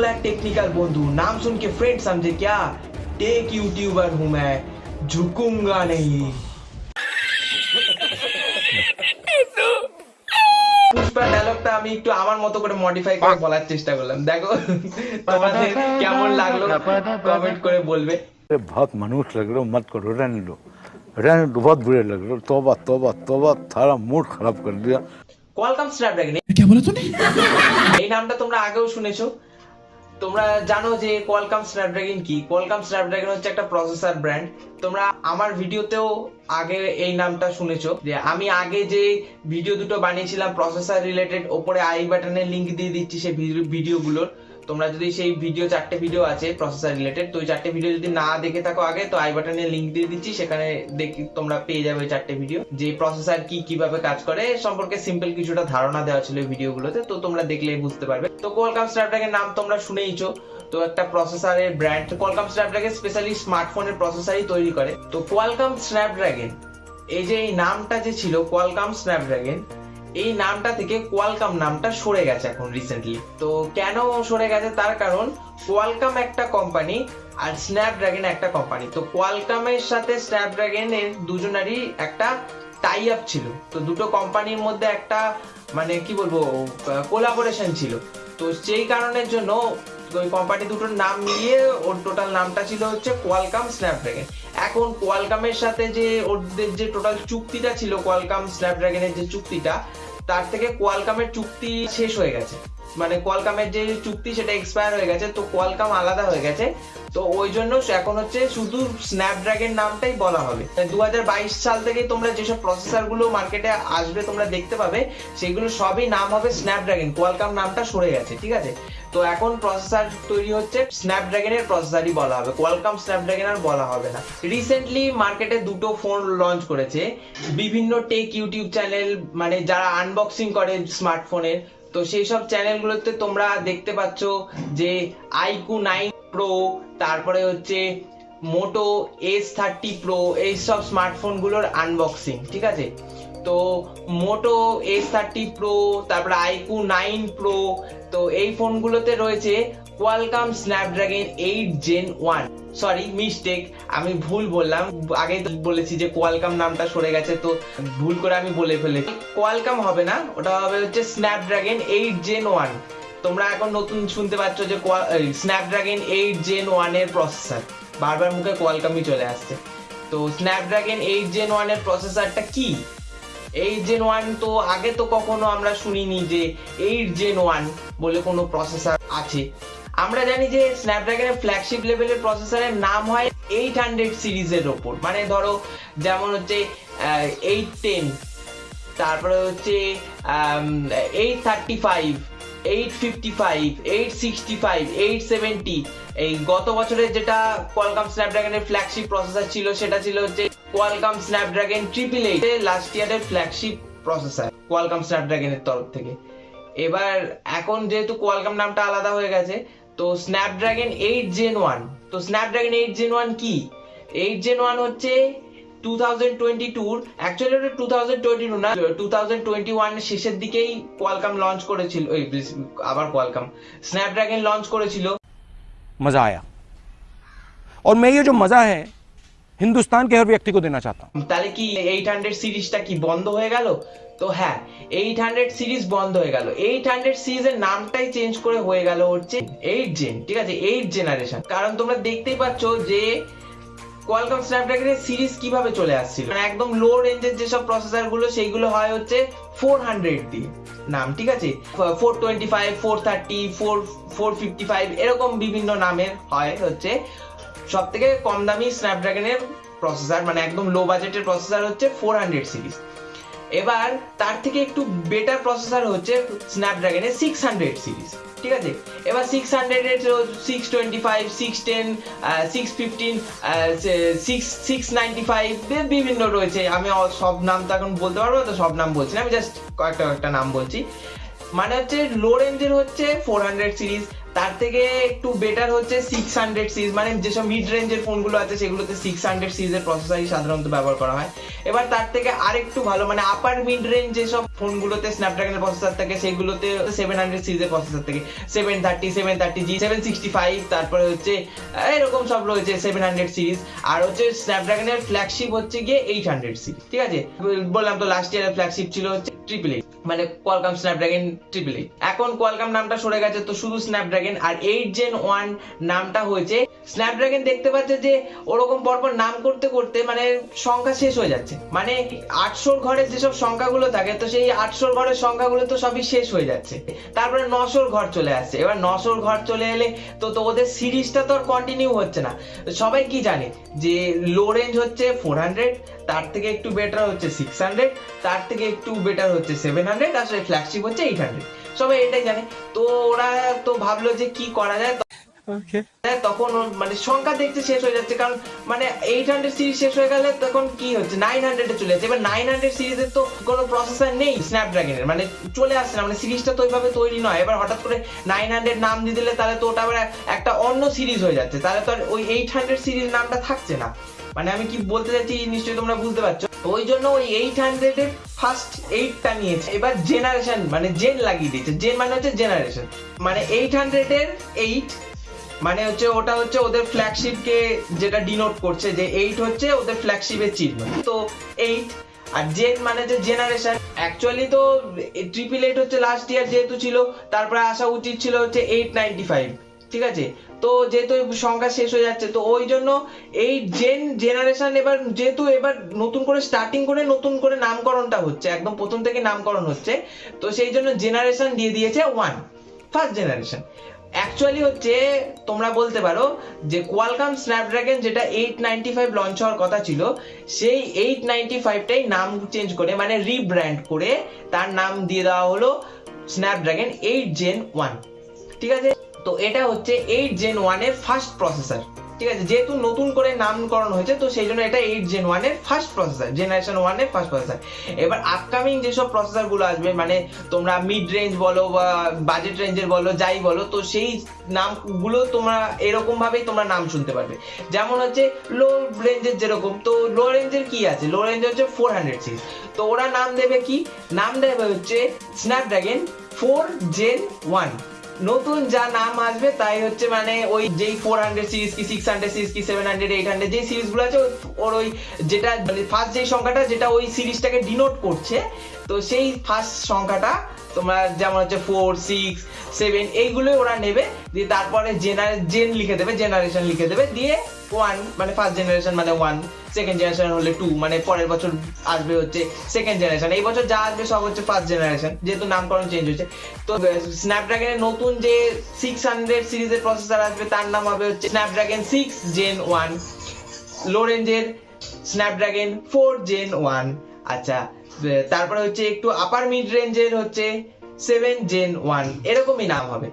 बोला है टेक्निकल बंधु नाम सुन के फ्रेंड समझे क्या टेक यूट्यूबर हूं मैं झुकूंगा नहीं পুষ্পা ডায়লগটা আমি একটু আমার মতো করে মডিফাই করে বলার চেষ্টা করলাম দেখো তোমাদের কেমন লাগলো কমেন্ট করে বলবে अरे बहुत मनुष्य लग रहे हो मत करो रहने दो रहने दो बहुत बुरे लग रहे हो तोबा तोबा तोबा थारा मूड खराब कर दिया কোয়ালকাম স্ন্যাপড্রাগন क्या बोला तूने এই নামটা তোমরা আগেও শুনেছো তোমরা জানো যে কোয়ালকাম স্ন্যাপড্রাগন কি? কোয়ালকাম স্ন্যাপড্রাগন হচ্ছে একটা প্রসেসর ব্র্যান্ড তোমরা আমার ভিডিওতেও আগে এই নামটা শুনেছো যে আমি আগে যে ভিডিও দুটো বানিয়েছিলাম প্রসেসর রিলেটেড ওপরে আই বাটনের লিঙ্ক দিয়ে দিচ্ছি সেই ভিডিওগুলোর তোমরা যদি সেই ভিডিও চারটে ভিডিও আছে প্রসেসর রিলেটেড তো ওই চারটে ভিডিও যদি না দেখে থাকো আগে, তো আই বাটনের লিংক দিয়ে দিচ্ছি, সেখানে দেখি তোমরা পেয়ে যাবে চারটে ভিডিও যে প্রসেসর কি কীভাবে কাজ করে সম্পর্কে সিম্পল কিছুটা ধারণা দেওয়া ছিল ভিডিওগুলোতে তো তোমরা দেখলেই বুঝতে পারবে। তো কোয়ালকাম স্ন্যাপড্রাগনের নাম তোমরা শুনেইছো, তো একটা প্রসেসরের ব্র্যান্ড কোয়ালকাম স্ন্যাপড্রাগন স্পেশালি স্মার্টফোনের প্রসেসরই তৈরি করে। তো কোয়ালকাম স্ন্যাপড্রাগন এই যে এই নামটা যে ছিল কোয়ালকাম স্ন্যাপড্রাগন এই নামটা থেকে কোয়ালকাম নামটা সরে গেছে এখন রিসেন্টলি তো কেন সরে গেছে? তার কারণ কোয়ালকাম একটা কোম্পানি আর স্ন্যাপড্রাগন একটা কোম্পানি তো কোয়ালকামের সাথে স্ন্যাপড্রাগন এর দুজনারই একটা টাই আপ ছিল। তো দুটো কোম্পানির মধ্যে একটা মানে কি বলব কোলাবোরেশন ছিল। তো সেই কারণের জন্য ওই কোম্পানি দুটোর নাম মিলিয়ে ওর টোটাল নামটা ছিল হচ্ছে কোয়ালকাম স্ন্যাপড্রাগন এখন কোয়ালকামের সাথে যে ওদের যে টোটাল চুক্তিটা ছিল, কোয়ালকাম স্ন্যাপড্রাগনের যে চুক্তিটা, তার থেকে কোয়ালকামের চুক্তি শেষ হয়ে গেছে। মানে কোয়ালকামের যে চুক্তি সেটা এক্সপায়ার হয়ে গেছে, তো কোয়ালকাম আলাদা হয়ে গেছে। তো ওই জন্য এখন হচ্ছে শুধু স্ন্যাপড্রাগন নামটাই বলা হবে। দু হাজার বাইশ সাল থেকে তোমরা যেসব প্রসেসরগুলো মার্কেটে আসবে, তোমরা দেখতে পাবে, সেগুলো সবই নাম হবে স্ন্যাপড্রাগন। কোয়ালকাম নামটা সরে গেছে, ঠিক আছে? তো এখন প্রসেসর তৈরি হচ্ছে স্ন্যাপড্রাগনের প্রসেসরই বলা হবে। কোয়ালকাম স্ন্যাপড্রাগন আর বলা হবে না। রিসেন্টলি মার্কেটে দুটো ফোন লঞ্চ করেছে। বিভিন্ন টেক ইউটিউব চ্যানেল মানে যারা আনবক্সিং করে স্মার্টফোনের তো সেই সব চ্যানেলগুলোতে তোমরা দেখতে পাচ্ছ যে আইকু নাইন প্রো তারপরে হচ্ছে মোটো এস থার্টি প্রো এইসব স্মার্টফোনগুলোর আনবক্সিং ঠিক আছে? তো মোটো এস থার্টি প্রো তারপরে আইকু নাইন প্রো তো এই ফোনগুলোতে রয়েছে Qualcomm Snapdragon eight gen one sorry mistake আমি ভুল বললাম। আগে বলেছি যে কোয়ালকাম নামটা সরে গেছে, তো ভুল করে আমি বলে ফেলেছি। কোয়ালকাম হবে না, ওটা হবে হচ্ছে স্ন্যাপড্রাগন এইট জেন ওয়ান তোমরা এখন নতুন শুনতে পাচ্ছ যে স্ন্যাপড্রাগন এইট জেন ওয়ানের প্রসেসর বারবার মুখে কোয়ালকামই চলে আসছে। তো স্ন্যাপড্রাগন এইট জেন ওয়ানের প্রসেসরটা কি? এইট জেন ওয়ান তো, আগে তো কখনো আমরা শুনিনি যে এইট জেন ওয়ান বলে কোনো প্রসেসর আছে। আমরা জানি যে স্ন্যাপড্রাগনের ফ্ল্যাগশিপ লেভেলের প্রসেসরের নাম হয় এইট হান্ড্রেড সিরিজের ওপর। মানে ধরো, যেমন হচ্ছে এইট টেন তারপরে হচ্ছে eight thirty five eight fifty five eight sixty five eight seventy এই গত বছরের যেটা কোয়ালকাম স্ন্যাপড্রাগনের ফ্ল্যাগশিপ প্রসেসর ছিল, সেটা ছিল হচ্ছে Qualcomm Snapdragon triple eight last ইয়ারের ফ্ল্যাগশিপ প্রসেসর কোয়ালকাম স্ন্যাপড্রাগনের তরফ থেকে এবার এখন যেহেতু কোয়ালকাম নামটা আলাদা হয়ে গেছে তো স্ন্যাপড্রাগন এইট জেন ওয়ান তো স্ন্যাপড্রাগন এইট জেন ওয়ান কি এইট জেন ওয়ান হচ্ছে টু থাউজেন্ড টোয়েন্টি টুর অ্যাকচুয়ালি ওটা টু থাউজেন্ড টোয়েন্টি টু না টু থাউজেন্ড টোয়েন্টি ওয়ান শেষের দিকেই কোয়ালকাম লঞ্চ করেছিল ওই আবার কোয়ালকাম স্ন্যাপড্রাগন লঞ্চ করেছিল मजा आया और मैं ये जो मजा है हिंदुस्तान के हर व्यक्ति को देना चाहता हूं তাহলে কি এইট হান্ড্রেড সিরিজটা কি বন্ধ হয়ে গেল তো হ্যাঁ এইট হান্ড্রেড সিরিজ বন্ধ হয়ে গেল এইট হান্ড্রেড সিরিজের নামটাই চেঞ্জ করে হয়ে গেল হচ্ছে এইট জেন ঠিক আছে এইট জেনারেশন কারণ তোমরা দেখতেই পাচ্ছ যে কোয়ালকম স্ন্যাপড্রাগনের সিরিজ কিভাবে চলে আসছিল মানে একদম লো রেঞ্জের যেসব প্রসেসর গুলো সেইগুলো হয় হচ্ছে ফোর হান্ড্রেড দিয়ে নাম ঠিক আছে four twenty five four thirty four four fifty five এরকম বিভিন্ন নামের হয় হচ্ছে সব থেকে কম দামি স্ন্যাপড্রাগনের প্রসেসর মানে একদম লো বাজেটের প্রসেসর হচ্ছে ফোর হান্ড্রেড সিরিজ এবার তার থেকে একটু বেটার প্রসেসর হচ্ছে স্ন্যাপড্রাগনের সিক্স হান্ড্রেড সিরিজ ঠিক আছে? এবার সিক্স হান্ড্রেড এর six twenty five six ten six fifteen six six ninety five বিভিন্ন রয়েছে। আমি সব নাম তো এখন বলতে পারব তো সব নাম বলছি না। আমি জাস্ট কয়েকটা কয়েকটা নাম বলছি। মানে হচ্ছে লো রেঞ্জের হচ্ছে ফোর হান্ড্রেড সিরিজ তার থেকে একটু বেটার হচ্ছে সিক্স হান্ড্রেড সিরিজ মানে যেসব মিড রেঞ্জের ফোনগুলো আছে, সেগুলোতে সিক্স হান্ড্রেড সিরিজের প্রসেসরই সাধারণত ব্যবহার করা হয়। এবার তার থেকে আরেকটু ভালো মানে আপার মিড রেঞ্জ যেসব ফোনগুলোতে স্ন্যাপড্রাগনের প্রসেসর থাকে, সেগুলোতে সেভেন হান্ড্রেড সিরিজের প্রসেসর থাকে। Seven thirty seven thirty G seven sixty five তারপরে হচ্ছে এরকম সব রয়েছে সেভেন হান্ড্রেড সিরিজ আর হচ্ছে স্ন্যাপড্রাগনের ফ্ল্যাগশিপ হচ্ছে গিয়ে এইট হান্ড্রেড সিরিজ ঠিক আছে? বললাম তো লাস্ট ইয়ারের ফ্ল্যাগশিপ ছিল হচ্ছে ট্রিপল এইট মানে কোয়ালকাম স্ন্যাপড্রাগন ট্রিপল এইট এখন কোয়ালকাম নামটা সরে গেছে, তো শুধু স্ন্যাপড্রাগন আর এইট জেন ওয়ান নামটা হয়েছে। স্ন্যাপড্রাগন দেখতে পাচ্ছে যে ওরকম পরপর নাম করতে করতে মানে সংখ্যা শেষ হয়ে যাচ্ছে। মানে আটশোর ঘরের যেসব সংখ্যাগুলো থাকে, তো সেই আটশোর ঘরের সংখ্যাগুলো তো সবই শেষ হয়ে যাচ্ছে। তারপরে নশোর ঘর চলে আসছে। এবার নশোর ঘর চলে এলে তো তো ওদের সিরিজটা তো আর কন্টিনিউ হচ্ছে না। সবাই কি জানে যে লো রেঞ্জ হচ্ছে ফোর হান্ড্রেড তার থেকে একটু বেটার হচ্ছে সিক্স হান্ড্রেড তার থেকে একটু বেটার হচ্ছে সেভেন হান্ড্রেড আসলে ফ্ল্যাগশিপ হচ্ছে এইট হান্ড্রেড সবাই এটাই জানে। তো ওরা তো ভাবলো যে কি করা যায় হ্যাঁ, তখন মানে সংখ্যা দেখতে শেষ হয়ে যাচ্ছে কারণ মানে এইট সিরিজ শেষ হয়ে গেলে তখন কি হচ্ছে? নাইন চলে যাচ্ছে। এবার নাইন হান্ড্রেড সিরিজের তো কোনো প্রসেসর নেই স্ন্যাপড্রাগনের মানে চলে আসছে না মানে সিরিজটা তো ওইভাবে তৈরি নয়। এবার হঠাৎ করে নাইন হান্ড্রেড নাম দিয়ে দিলে তাহলে তো ওটা আবার একটা অন্য সিরিজ হয়ে যাচ্ছে। তাহলে তো আর ওই এইট হান্ড্রেড সিরিজ নামটা থাকছে না। মানে আমি কি বলতে চাচ্ছি নিশ্চয়ই তোমরা বুঝতে পারছ? ওই জন্য ওই এইট হান্ড্রেড এর ফার্স্ট এইটটা নিয়েছে। এবার জেনারেশন মানে জেন লাগিয়ে দিয়েছে। জেন মানে হচ্ছে জেনারেশন মানে এইট হান্ড্রেড এর এইট মানে হচ্ছে ওটা হচ্ছে ওদের ফ্ল্যাগশিপ কে যেটা ডিনোট করছে যে এইট হচ্ছে ওদের ফ্ল্যাগশিপের চিহ্ন। তো এইট আর জেন মানে যে জেনারেশন অ্যাকচুয়ালি তো ট্রিপল এইট হচ্ছে লাস্ট ইয়ার যেহেতু ছিল, তারপরে আসা উচিত ছিল হচ্ছে এইট নাইনটি ফাইভ ঠিক আছে? তো যেহেতু সংখ্যা শেষ হয়ে যাচ্ছে, তো ওই জন্য এই জেন জেনারেশন এবার যেহেতু এবার নতুন করে স্টার্টিং করে নতুন করে নামকরণটা হচ্ছে, একদম প্রথম থেকে নামকরণ হচ্ছে, তো সেই জন্য জেনারেশন দিয়ে দিয়েছে ওয়ান ফার্স্ট জেনারেশন অ্যাকচুয়ালি হচ্ছে, তোমরা বলতে পারো যে কোয়ালকাম স্ন্যাপড্রাগন যেটা এইট নাইনটি ফাইভ লঞ্চ হওয়ার কথা ছিল, সেই এইট নাইনটি ফাইভটাই নাম চেঞ্জ করে মানে রিব্র্যান্ড করে তার নাম দিয়ে দেওয়া হলো স্ন্যাপড্রাগন এইট জেন ওয়ান ঠিক আছে? তো এটা হচ্ছে এইট জেন ওয়ানের ফার্স্ট প্রসেসর ঠিক আছে, যেহেতু নতুন করে নামকরণ হয়েছে, তো সেই জন্য এটা এইট জেন ওয়ানের ফার্স্ট প্রসেসর জেনারেশন ওয়ানের ফার্স্ট প্রসেসর এবার আপকামিং যেসব প্রসেসরগুলো আসবে মানে তোমরা মিড রেঞ্জ বলো বা বাজেট রেঞ্জের বলো, যাই বলো, তো সেই নামগুলো তোমরা এরকম ভাবেই তোমরা নাম শুনতে পারবে। যেমন হচ্ছে লো রেঞ্জের যেরকম, তো লো রেঞ্জের কি আছে? লো রেঞ্জ হচ্ছে ফোর হান্ড্রেড সিরিজ তো ওরা নাম দেবে কি? নাম দেবে হচ্ছে স্ন্যাপড্রাগন ফোর জেন ওয়ান নতুন যা নাম আসবে, তাই হচ্ছে মানে ওই যেই ফোর হান্ড্রেড সিরিজ কি সিক্স হান্ড্রেড সিরিজ কি সেভেন হান্ড্রেড এইট হান্ড্রেড যে সিরিজগুলো আছে, ওর ওই যেটা মানে ফার্স্ট যেই সংখ্যাটা, যেটা ওই সিরিজটাকে ডিনোট করছে, তো সেই ফার্স্ট সংখ্যাটা তোমরা যেমন হচ্ছে ফোর সিক্স সেভেন এইগুলোই ওরা নেবে, দিয়ে তারপরে জেনারে জেন লিখে দেবে জেনারেশন লিখে দেবে, দিয়ে ওয়ান মানে ফার্স্ট জেনারেশন মানে ওয়ান সেকেন্ড জেনারেশন হলে টু মানে পরের বছর আসবে হচ্ছে সেকেন্ড জেনারেশন এই বছর যা আসবে সব হচ্ছে ফার্স্ট জেনারেশন যেহেতু নামকরণ চেঞ্জ হয়েছে। তো স্ন্যাপড্রাগনের নতুন যে সিক্স হান্ড্রেড সিরিজের প্রসেসর আসবে, তার নাম হবে হচ্ছে Snapdragon six gen one low রেঞ্জের স্ন্যাপড্রাগন ফোর জেন ওয়ান আচ্ছা তারপরে হচ্ছে একটু আপার মিড রেঞ্জের হচ্ছে সেভেন জেন ওয়ান এরকমই নাম হবে।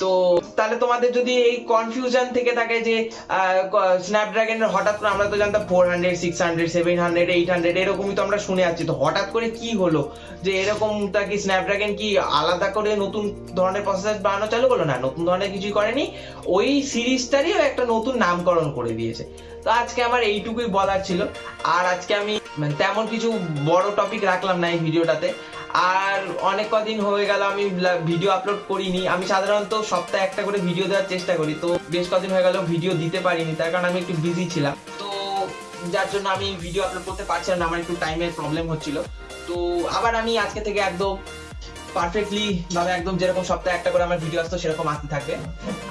তো তাহলে তোমাদের যদি এই কনফিউশন থেকে থাকে যে স্ন্যাপড্রাগনের হঠাৎ করে আমরা তো জানতাম four hundred six hundred seven hundred eight hundred এরকমই তো আমরা শুনে আছি তো হঠাৎ করে কি হলো? যে এরকমটা কি স্ন্যাপড্রাগন কি আলাদা করে নতুন ধরনের প্রসেসর বানানো চালু করল? না, নতুন ধরনের কিছুই করেনি। ওই সিরিজটারই একটা নতুন নামকরণ করে দিয়েছে। তো আজকে আমার এইটুকুই বলার ছিল। আর আজকে আমি মানে তেমন কিছু বড় টপিক রাখলাম না এই ভিডিওটাতে আর অনেক কদিন হয়ে গেল, আমি ভিডিও আপলোড করিনি। আমি সাধারণত সপ্তাহে একটা করে ভিডিও দেওয়ার চেষ্টা করি, তো বেশ কদিন হয়ে গেল ভিডিও দিতে পারিনি, তার কারণ আমি একটু বিজি ছিলাম। তো যার জন্য আমি ভিডিও আপলোড করতে পারছিলাম না, আমার একটু টাইমের প্রবলেম হচ্ছিল। তো আবার আমি আজকে থেকে একদম পারফেক্টলি ভাবে একদম যেরকম সপ্তাহে একটা করে আমার ভিডিও আসতো, সেরকম আসতে থাকবে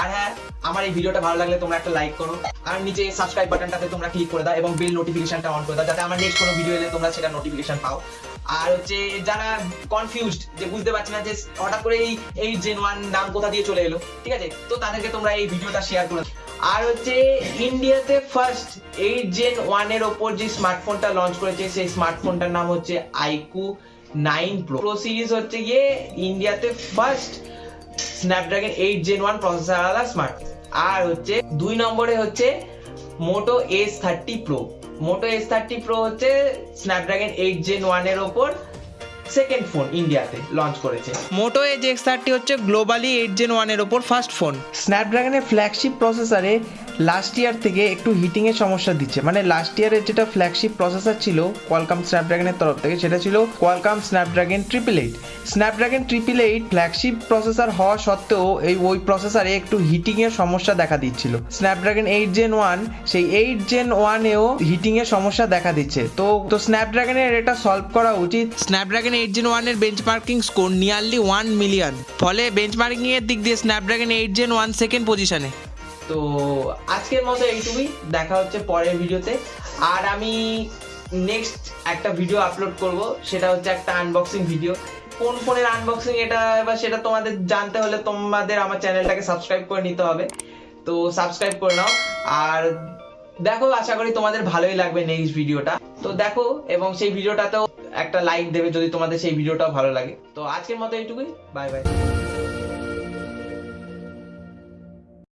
আর হ্যাঁ আমার এই ভিডিওটা ভালো লাগলে তোমরা একটা লাইক করো। আর নিচে সাবস্ক্রাইব বাটনটাতে তোমরা ক্লিক করে দাও এবং বেল নোটিফিকেশনটা অন করে দাও, যাতে আমার নেক্সট কোনো ভিডিও এলে তোমরা সেটা নোটিফিকেশন পাও। আর হচ্ছে যারা কনফিউজড যে বুঝতে পারছে না যে হঠাৎ করে এই এই জেন ওয়ান নাম কোথা দিয়ে চলে এলো, ঠিক আছে? তো তাদেরকে তোমরা এই ভিডিওটা শেয়ার করে। আর হচ্ছে ইন্ডিয়াতে ফার্স্ট এইট জেন ওয়ানের ওপর যে স্মার্টফোনটা লঞ্চ করেছে, সেই স্মার্টফোনটার নাম হচ্ছে iQOO nine pro pro series হচ্ছে গিয়ে ইন্ডিয়াতে first Snapdragon eight gen one processor আলাদা স্মার্ট আর হচ্ছে দুই নম্বরে হচ্ছে Moto S thirty pro Moto S thirty pro হচ্ছে স্ন্যাপড্রাগন এইট জেন ওয়ানের ওপর সেকেন্ড ফোন ইন্ডিয়াতে লঞ্চ করেছে। মোটো এজ এক্স থার্টি হচ্ছে গ্লোবালি এইট জেন ওয়ানের ওপর ফার্স্ট ফোন স্ন্যাপড্রাগনের ফ্ল্যাগশিপ প্রসেসরে লাস্ট ইয়ার থেকে একটু হিটিংয়ের সমস্যা দিচ্ছে। মানে লাস্ট ইয়ারের যেটা ফ্ল্যাগশিপ প্রসেসর ছিল কোয়ালকাম স্ন্যাপড্রাগনের তরফ থেকে, সেটা ছিল Qualcomm Snapdragon triple eight Snapdragon triple eight flagship processor হওয়া সত্ত্বেও এই, ওই প্রসেসরে একটু হিটিংয়ের সমস্যা দেখা দিচ্ছিল। স্ন্যাপড্রাগন এইট জেন ওয়ান সেই এইট জেন ওয়ানেও হিটিংয়ের সমস্যা দেখা দিচ্ছে। তো তো স্ন্যাপড্রাগনের এটা সলভ করা উচিত। স্ন্যাপড্রাগন এইট জেন ওয়ানের benchmarking score nearly one million ফলে বেঞ্চমার্কিং এর দিক দিয়ে Snapdragon eight gen one second পজিশনে তো আজকের মতো এইটুকুই। দেখা হচ্ছে পরের ভিডিওতে। আর আমি নেক্সট একটা ভিডিও আপলোড করব। সেটা হচ্ছে একটা আনবক্সিং ভিডিও কোন ফোনের আনবক্সিং এটা? এবার সেটা তোমাদের জানতে হলে তোমাদের আমার চ্যানেলটাকে সাবস্ক্রাইব করে নিতে হবে। তো সাবস্ক্রাইব করে নাও। আর দেখো, আশা করি তোমাদের ভালোই লাগবে নেক্সট ভিডিওটা তো দেখো, এবং সেই ভিডিওটাতেও একটা লাইক দেবে যদি তোমাদের সেই ভিডিওটাও ভালো লাগে। তো আজকের মতো এইটুকুই। Bye bye